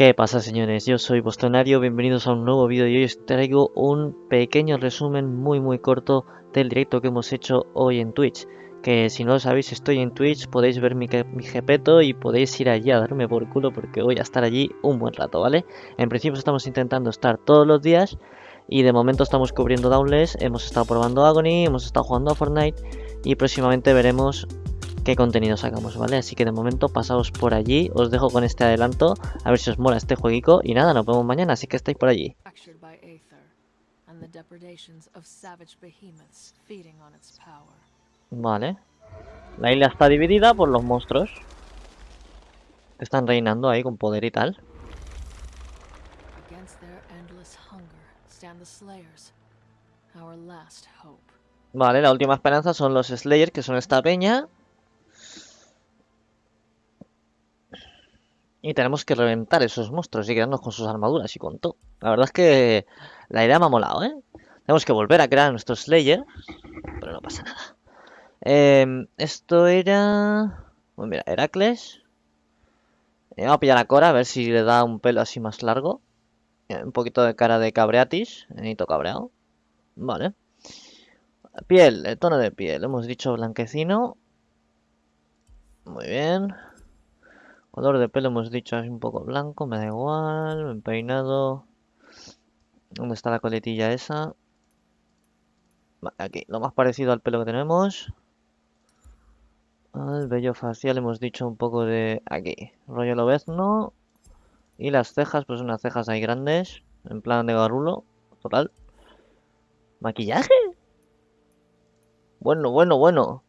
¿Qué pasa señores? Yo soy Bostonario, bienvenidos a un nuevo vídeo y hoy os traigo un pequeño resumen muy muy corto del directo que hemos hecho hoy en Twitch. Que si no lo sabéis estoy en Twitch, podéis ver mi, mi jepeto y podéis ir allí a darme por culo porque voy a estar allí un buen rato, ¿vale? En principio estamos intentando estar todos los días y de momento estamos cubriendo Downless, hemos estado probando Agony, hemos estado jugando a Fortnite y próximamente veremos qué contenido sacamos, ¿vale? Así que de momento pasaos por allí, os dejo con este adelanto, a ver si os mola este jueguico y nada, nos vemos mañana, así que estáis por allí. Vale. La isla está dividida por los monstruos. Que están reinando ahí con poder y tal. Vale, la última esperanza son los Slayers, que son esta peña. Y tenemos que reventar esos monstruos y quedarnos con sus armaduras y con todo. La verdad es que la idea me ha molado, ¿eh? Tenemos que volver a crear nuestro Slayer. Pero no pasa nada. Em, esto era... Bueno, mira, Heracles. Eh, vamos a pillar a Cora a ver si le da un pelo así más largo. Eh, un poquito de cara de cabreatis. Necesito cabreado. Vale. Piel, el tono de piel. Hemos dicho blanquecino. Muy bien. Color de pelo hemos dicho es un poco blanco, me da igual, me peinado. ¿Dónde está la coletilla esa? aquí, lo más parecido al pelo que tenemos. El vello facial hemos dicho un poco de aquí, rollo lobezno. Y las cejas, pues unas cejas ahí grandes, en plan de garulo, total. ¿Maquillaje? Bueno, bueno, bueno.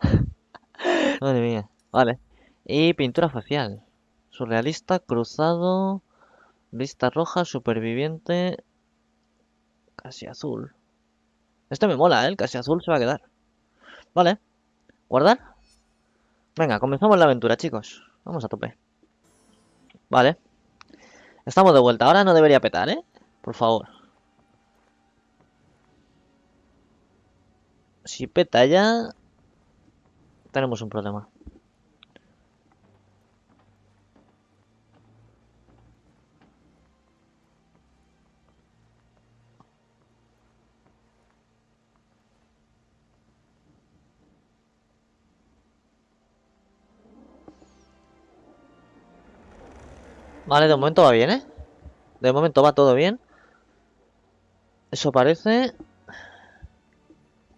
Madre mía. Vale. Y pintura facial. Surrealista, cruzado. Vista roja, superviviente. Casi azul. Este me mola, ¿eh? El casi azul se va a quedar. Vale. ¿Guardar? Venga, comenzamos la aventura, chicos. Vamos a tope. Vale. Estamos de vuelta. Ahora no debería petar, ¿eh? Por favor. Si peta ya... Tenemos un problema. Vale, de momento va bien, ¿eh? De momento va todo bien. Eso parece.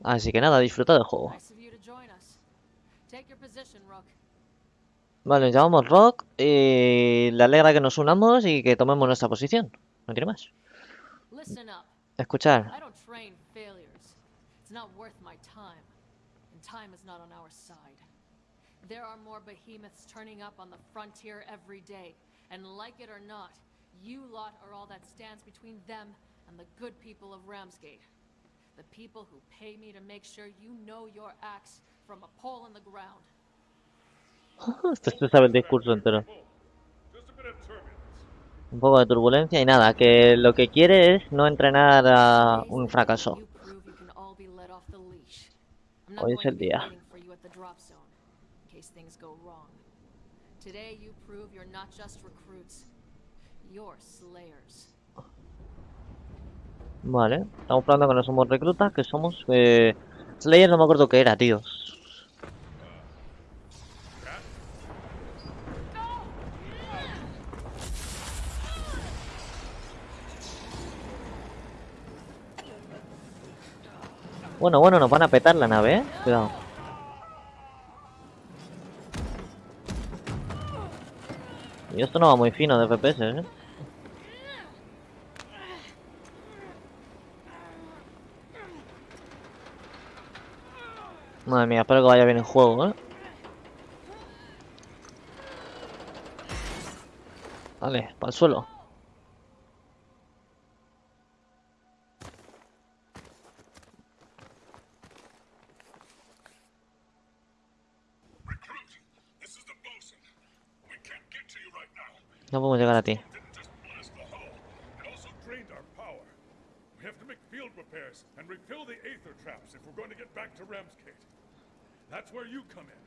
Así que nada, disfruta del juego. Vale, llamamos Rock y le alegra que nos unamos y que tomemos nuestra posición. No quiere más. Escuchar. There are more behemoths turning up on the frontier every day. And like it or not, you lot are all that stands between them and the good people of Ramsgate. The people who pay me to make sure you know your acts from a pole in the ground. Esto se sabe el discurso entero. Un poco de turbulencia y nada, que lo que quiere es no entrenar a un fracaso. Hoy es el día. Today you prove you're not just recruits, you're slayers. Vale, estamos hablando que no somos reclutas, que somos... Eh... Slayer no me acuerdo qué era, tío. Bueno, bueno, nos van a petar la nave, ¿eh? Cuidado. Y esto no va muy fino de FPS, ¿eh? Madre mía, espero que vaya bien el juego, ¿eh? Vale, para el suelo. No podemos llegar a ti. and refill the aether traps if we're going to get back to Ramsgate. That's where you come in.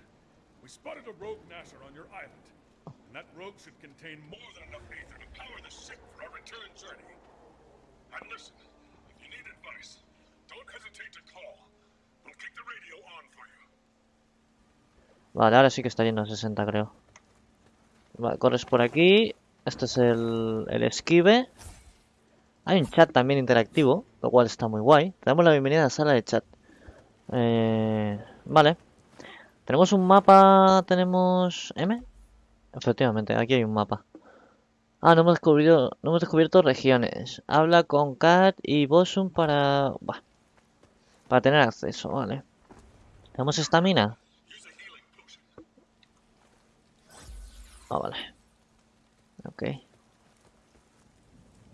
We spotted a rogue Nasher on your island. that rogue should contain more than enough ether to power the ship for our return journey. And listen, if you need advice, don't hesitate to call. We'll keep the radio on for you. Vale, ahora sí que está yendo a 60, creo. Vale, corres por aquí. Este es el, el esquive. Hay un chat también interactivo, lo cual está muy guay. Te damos la bienvenida a la sala de chat. Eh, vale. Tenemos un mapa, tenemos... ¿M? Efectivamente, aquí hay un mapa. Ah, no hemos descubierto, no hemos descubierto regiones. Habla con Kat y Bosun para... para tener acceso, vale. ¿Tenemos estamina? Ah, vale. Ok.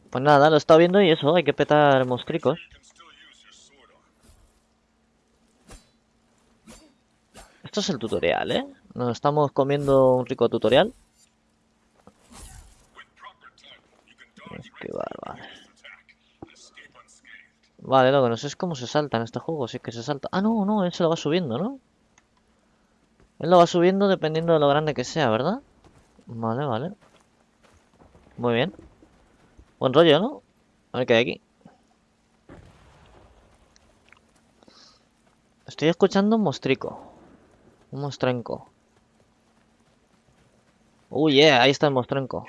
Pues nada, lo he estado viendo y eso, hay que petar moscricos. Esto es el tutorial, ¿eh? Nos estamos comiendo un rico tutorial. Esquivar, vale. Vale, lo que no sé es cómo se salta en este juego, si es que se salta. Ah, no, no, él se lo va subiendo, ¿no? Él lo va subiendo dependiendo de lo grande que sea, ¿verdad? Vale, vale. Muy bien. Buen rollo, ¿no? A ver qué hay aquí. Estoy escuchando un mostrico. Un mostrenco. Uy, yeah, ahí está el mostrenco.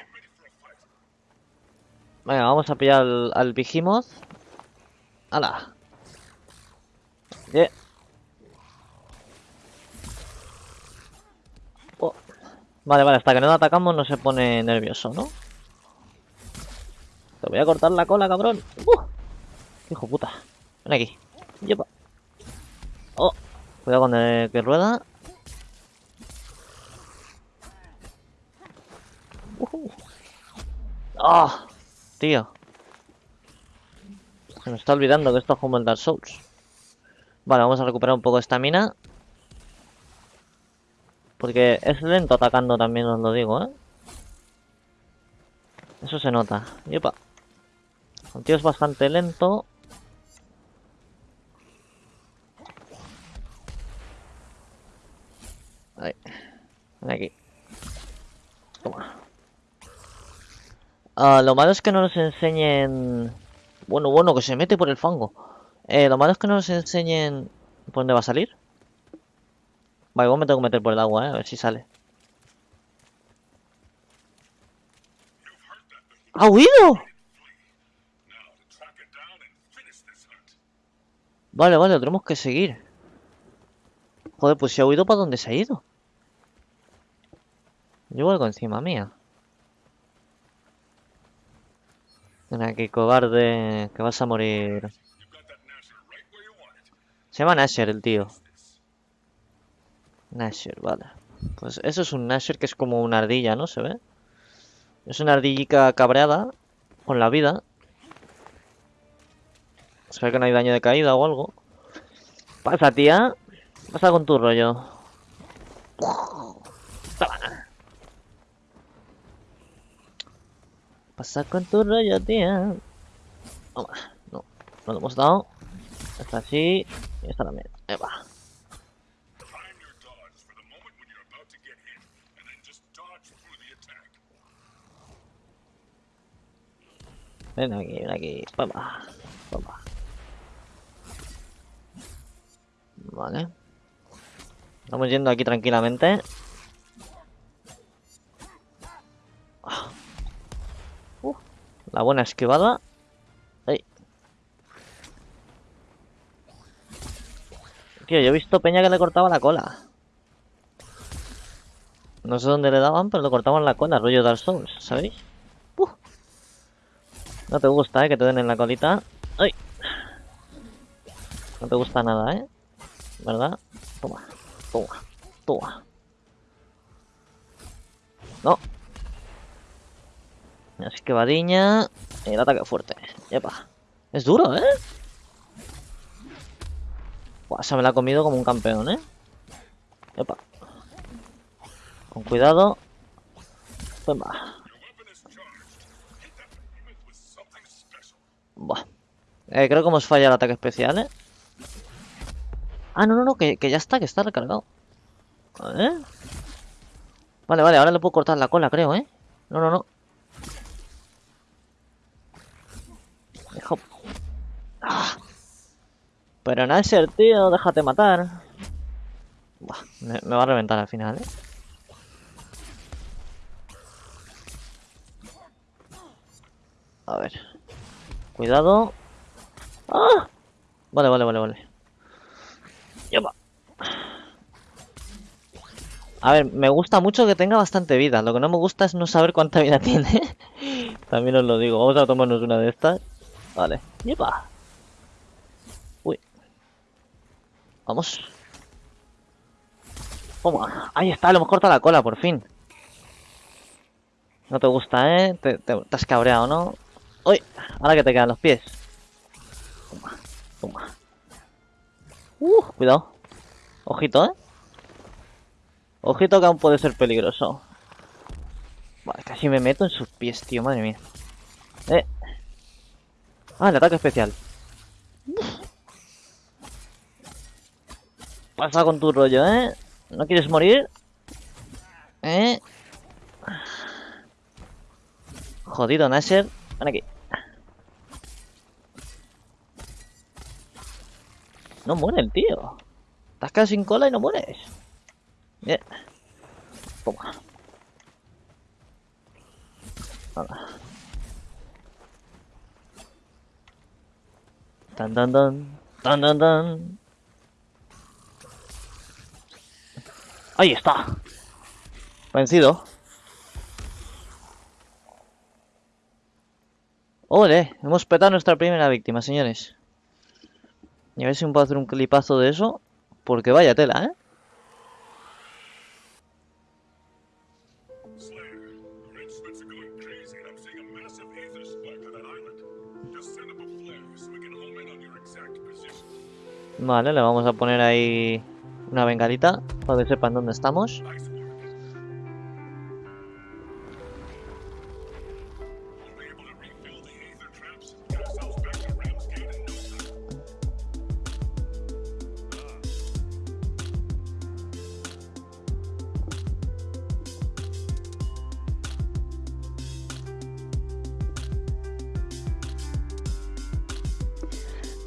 Venga, vamos a pillar al, al Behemoth. ¡Hala! Yeah. Vale, vale, hasta que no lo atacamos no se pone nervioso, ¿no? Te voy a cortar la cola, cabrón. ¡Uh! Hijo puta. Ven aquí. Yepa. Oh. Cuidado con el que rueda. Ujú. ¡Ah! Tío. Se me está olvidando que esto es como el Dark Souls. Vale, vamos a recuperar un poco de estamina. Porque es lento atacando también, os lo digo, ¿eh? Eso se nota. Yepa. El tío es bastante lento. Ahí. Ven aquí. Toma. Ah, lo malo es que no nos enseñen... Bueno, bueno, que se mete por el fango. Eh, lo malo es que no nos enseñen... ¿Por dónde va a salir? Vale, igual me tengo que meter por el agua, eh, a ver si sale. ¡Ha huido! Vale, vale, lo tenemos que seguir. Joder, pues si ha huido, ¿para dónde se ha ido? Llevo algo encima mía. Ven aquí, cobarde, que vas a morir. Se llama Nasher el tío. Nasher, vale. Pues eso es un Nasher que es como una ardilla, ¿no? ¿Se ve? Es una ardillica cabreada con la vida. Ve que no hay daño de caída o algo. Pasa, tía. Pasa con tu rollo. Pasa con tu rollo, tía. Toma. No, no lo hemos dado. Esta así. Y esta también. Ahí va. Time your dodge for the moment when you're about to get hit, and then just dodge through the attack. Ven aquí, ven aquí. Toma. Toma. Vale. Estamos yendo aquí tranquilamente. Ah. Uh, la buena esquivada. Ay. Tío, yo he visto Peña que le cortaba la cola. No sé dónde le daban, pero le cortaban la cola, rollo Dark Souls, ¿sabéis? No te gusta, ¿eh? Que te den en la colita. ¡Ay! No te gusta nada, ¿eh? ¿Verdad? Toma, toma, toma. No. Así que vadiña. Y el ataque fuerte. Epa. Es duro, ¿eh? Buah, se me la ha comido como un campeón, ¿eh? Epa. Con cuidado. Toma. Eh, creo que hemos fallado el ataque especial, ¿eh? Ah, no, no, no, que, que ya está, que está recargado. Ver. Vale, vale, ahora le puedo cortar la cola, creo, ¿eh? No, no, no. Hijo... Ah. Pero Nasher, tío, déjate matar. Buah, me va a reventar al final, ¿eh? A ver. Cuidado. ¡Ah! Vale, vale, vale, vale. Yepa. A ver, me gusta mucho que tenga bastante vida. Lo que no me gusta es no saber cuánta vida tiene. También os lo digo. Vamos a tomarnos una de estas. Vale. Yepa. Uy. Vamos. Toma. Ahí está, le hemos cortado la cola, por fin. No te gusta, ¿eh? Te- te has cabreado, ¿no? Uy, ahora que te quedan los pies. Toma, toma. Uh, cuidado. Ojito, ¿eh? Ojito que aún puede ser peligroso. Vale, casi me meto en sus pies, tío, madre mía. Eh. Ah, el ataque especial. Pasa con tu rollo, ¿eh? ¿No quieres morir? ¿Eh? Jodido, Nasher. Ven aquí. No muere el tío. Estás casi sin cola y no mueres. Bien. Toma. Tan tan tan. Tan tan tan. Ahí está. Vencido. ¡Ole! Hemos petado nuestra primera víctima, señores. Y a ver si me puedo hacer un clipazo de eso. Porque vaya tela, ¿eh? Vale, le vamos a poner ahí una bengalita para que sepan dónde estamos.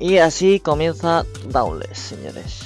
Y así comienza Dauntless, señores.